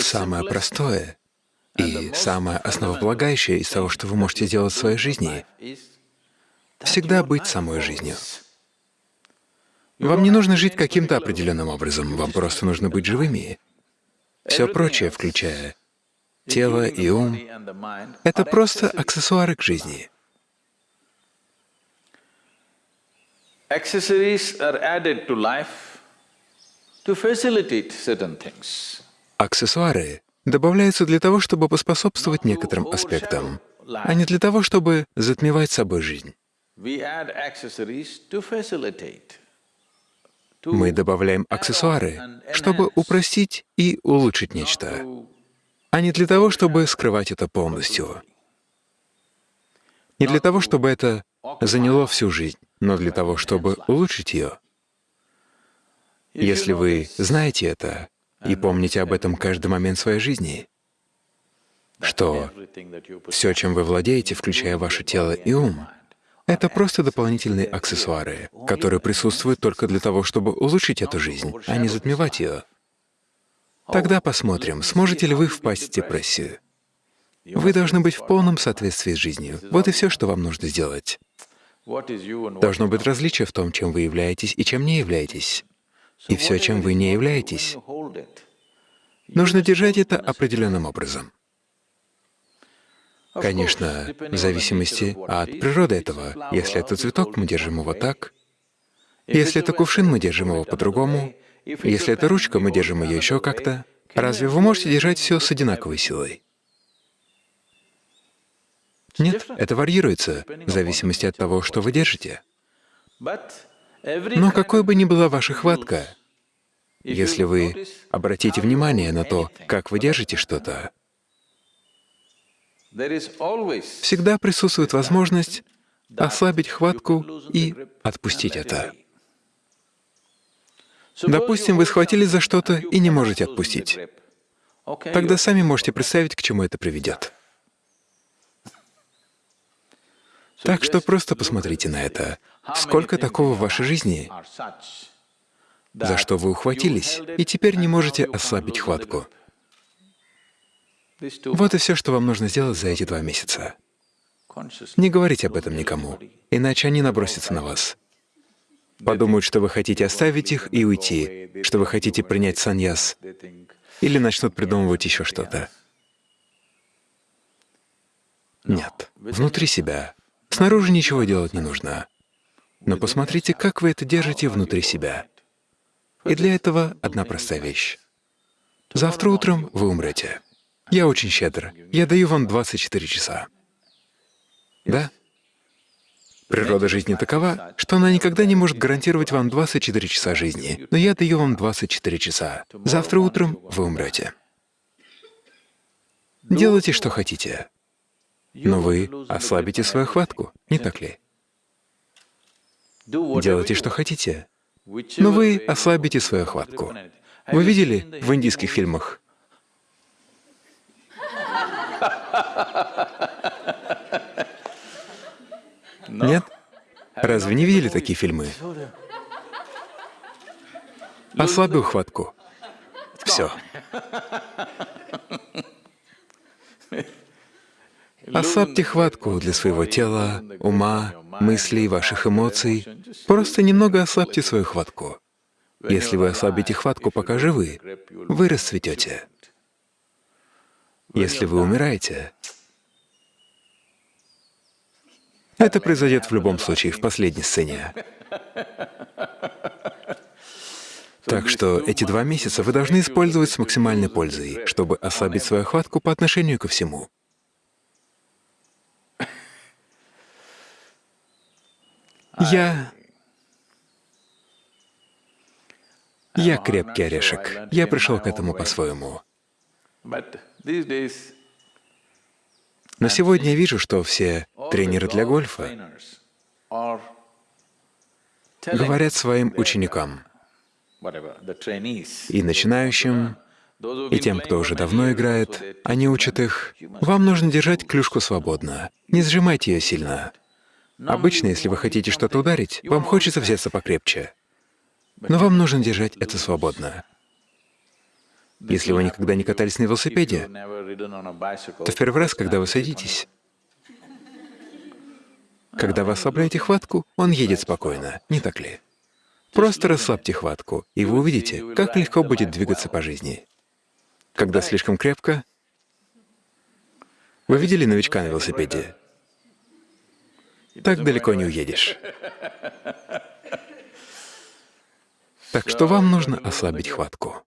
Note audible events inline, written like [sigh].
Самое простое и самое основополагающее из того, что вы можете сделать в своей жизни, всегда быть самой жизнью. Вам не нужно жить каким-то определенным образом, вам просто нужно быть живыми. Все прочее, включая тело и ум, это просто аксессуары к жизни. Аксессуары добавляются для того, чтобы поспособствовать некоторым аспектам, а не для того, чтобы затмевать собой жизнь. Мы добавляем аксессуары, чтобы упростить и улучшить нечто, а не для того, чтобы скрывать это полностью. Не для того, чтобы это заняло всю жизнь, но для того, чтобы улучшить ее. Если вы знаете это и помните об этом каждый момент своей жизни, что все, чем вы владеете, включая ваше тело и ум, это просто дополнительные аксессуары, которые присутствуют только для того, чтобы улучшить эту жизнь, а не затмевать ее. Тогда посмотрим, сможете ли вы впасть в депрессию. Вы должны быть в полном соответствии с жизнью. Вот и все, что вам нужно сделать. Должно быть различие в том, чем вы являетесь и чем не являетесь. И все, чем вы не являетесь, нужно держать это определенным образом. Конечно, в зависимости от природы этого. Если это цветок, мы держим его так. Если это кувшин, мы держим его по-другому. Если это ручка, мы держим ее еще как-то. Разве вы можете держать все с одинаковой силой? Нет, это варьируется в зависимости от того, что вы держите. Но какой бы ни была ваша хватка, если вы обратите внимание на то, как вы держите что-то, всегда присутствует возможность ослабить хватку и отпустить это. Допустим, вы схватились за что-то и не можете отпустить. Тогда сами можете представить, к чему это приведет. Так что просто посмотрите на это. Сколько такого в вашей жизни, за что вы ухватились, и теперь не можете ослабить хватку? Вот и все, что вам нужно сделать за эти два месяца. Не говорите об этом никому, иначе они набросятся на вас. Подумают, что вы хотите оставить их и уйти, что вы хотите принять саньяс, или начнут придумывать еще что-то. Нет, внутри себя. Снаружи ничего делать не нужно. Но посмотрите, как вы это держите внутри себя. И для этого одна простая вещь. Завтра утром вы умрете. Я очень щедр. Я даю вам 24 часа. Да? Природа жизни такова, что она никогда не может гарантировать вам 24 часа жизни, но я даю вам 24 часа. Завтра утром вы умрете. Делайте, что хотите, но вы ослабите свою хватку, не так ли? Делайте, что хотите, но вы ослабите свою хватку. Вы видели в индийских фильмах нет? Разве не видели такие фильмы? Ослабил хватку. Все. Ослабьте хватку для своего тела, ума, мыслей, ваших эмоций. Просто немного ослабьте свою хватку. Если вы ослабите хватку, пока живы, вы расцветете. Если вы умираете, это произойдет в любом случае, в последней сцене. Так что эти два месяца вы должны использовать с максимальной пользой, чтобы ослабить свою хватку по отношению ко всему. Я... Я крепкий орешек. Я пришел к этому по-своему. Но сегодня я вижу, что все тренеры для гольфа говорят своим ученикам, и начинающим, и тем, кто уже давно играет, они учат их, вам нужно держать клюшку свободно, не сжимайте ее сильно. Обычно, если вы хотите что-то ударить, вам хочется взяться покрепче, но вам нужно держать это свободно. Если вы никогда не катались на велосипеде, то в первый раз, когда вы садитесь, когда вы ослабляете хватку, он едет спокойно, не так ли? Просто расслабьте хватку, и вы увидите, как легко будет двигаться по жизни. Когда слишком крепко, вы видели новичка на велосипеде? Так далеко не уедешь. [laughs] Так что вам нужно ослабить хватку.